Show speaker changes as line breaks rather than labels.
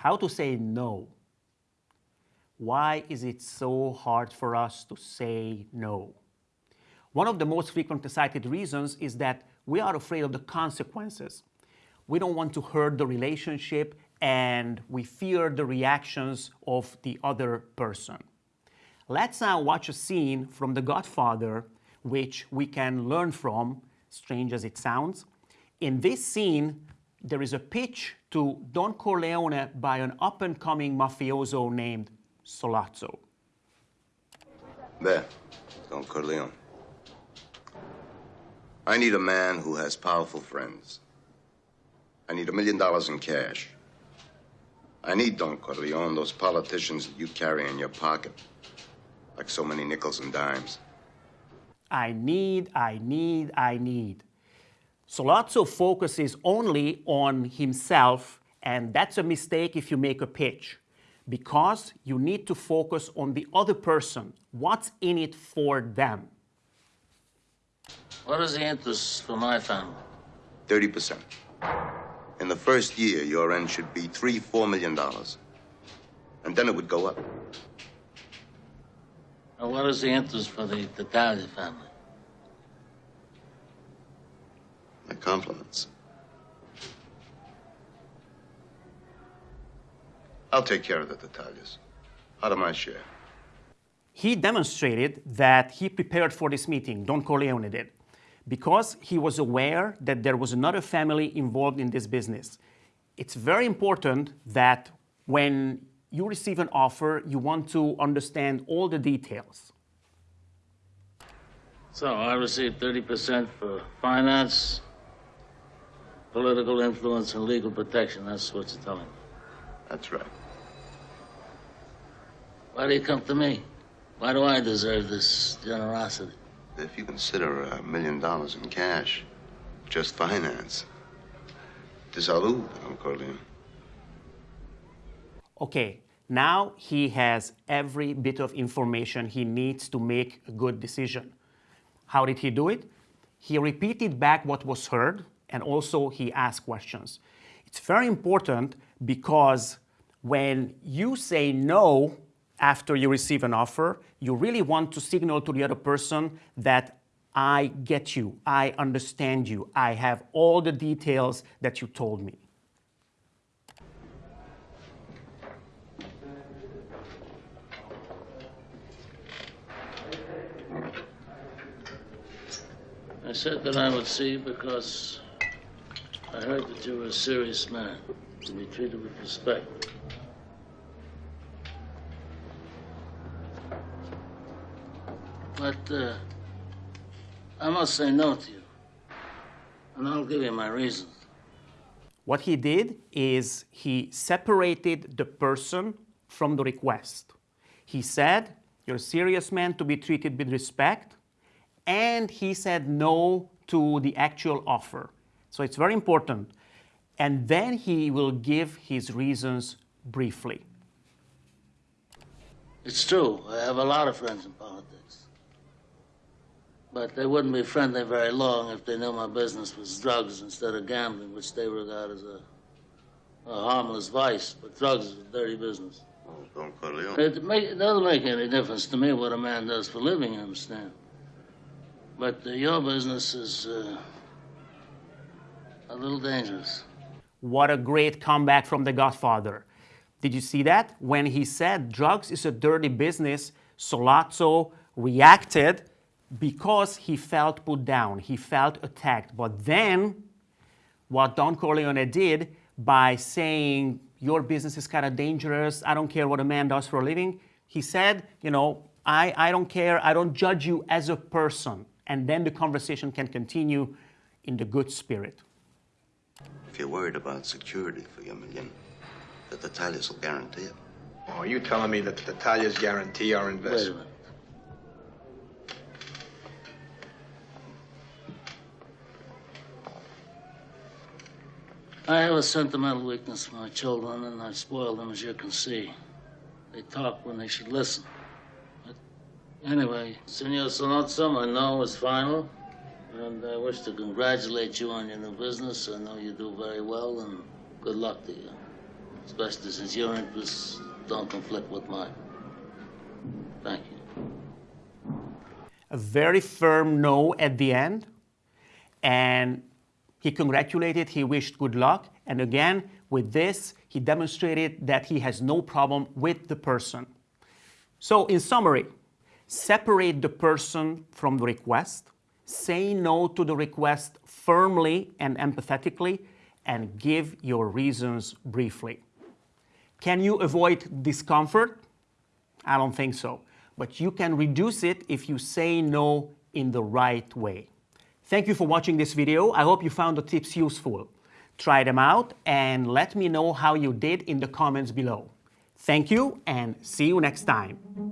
how to say no. Why is it so hard for us to say no? One of the most frequently cited reasons is that we are afraid of the consequences. We don't want to hurt the relationship and we fear the reactions of the other person. Let's now watch a scene from The Godfather, which we can learn from, strange as it sounds. In this scene, there is a pitch to Don Corleone by an up-and-coming mafioso named Sollozzo.
There, Don Corleone. I need a man who has powerful friends. I need a million dollars in cash. I need, Don Corleone, those politicians that you carry in your pocket, like so many nickels and dimes.
I need, I need, I need. Sollozzo focuses only on himself, and that's a mistake if you make a pitch, because you need to focus on the other person. What's in it for them?
What is the interest for my family?
30%. In the first year, your end should be three, four million dollars. And then it would go up.
And what is the interest for the Tattaglia family?
My compliments. I'll take care of the Tattaglias. Out of my share.
He demonstrated that he prepared for this meeting, Don Corleone did, because he was aware that there was another family involved in this business. It's very important that when you receive an offer, you want to understand all the details.
So I received 30% for finance, political influence, and legal protection. That's what you're telling me.
That's right.
Why do you come to me? Why do I deserve this generosity?
If you consider a million dollars in cash, just finance. De salud, Don Corleone.
Okay, now he has every bit of information he needs to make a good decision. How did he do it? He repeated back what was heard and also he asked questions. It's very important because when you say no after you receive an offer, you really want to signal to the other person that I get you, I understand you, I have all the details that you told me.
I said that I would see because I heard that you were a serious man to be treated with respect. But uh, I must say no to you. And I'll give you my reasons.
What he did is he separated the person from the request. He said, you're a serious man to be treated with respect, and he said no to the actual offer. So it's very important. And then he will give his reasons briefly.
It's true. I have a lot of friends in politics. But they wouldn't be friendly very long if they knew my business was drugs instead of gambling, which they regard as a, a harmless vice. But drugs is a dirty business.
Oh, Don Corleone.
It, make, it doesn't make any difference to me what a man does for a living, you understand. But uh, your business is uh, a little dangerous.
What a great comeback from The Godfather. Did you see that? When he said drugs is a dirty business, Sollozzo reacted because he felt put down, he felt attacked. But then, what Don Corleone did by saying, your business is kind of dangerous, I don't care what a man does for a living, he said, you know, I, I don't care, I don't judge you as a person. And then the conversation can continue in the good spirit.
If you're worried about security for your million, the Tattaglias will guarantee it.
Oh, are you telling me that the Tattaglias guarantee our
Wait a
investment?
minute. I have a sentimental weakness for my children, and I spoil them, as you can see. They talk when they should listen. But anyway, Senor Sollozzo, my no is final, and I wish to congratulate you on your new business. I know you do very well, and good luck to you. especially since your interests don't conflict with mine. Thank you.
A very firm no at the end. And he congratulated, he wished good luck. And again, with this, he demonstrated that he has no problem with the person. So, in summary, separate the person from the request, say no to the request firmly and empathetically, and give your reasons briefly. Can you avoid discomfort? I don't think so. But you can reduce it if you say no in the right way. Thank you for watching this video. I hope you found the tips useful. Try them out and let me know how you did in the comments below. Thank you and see you next time.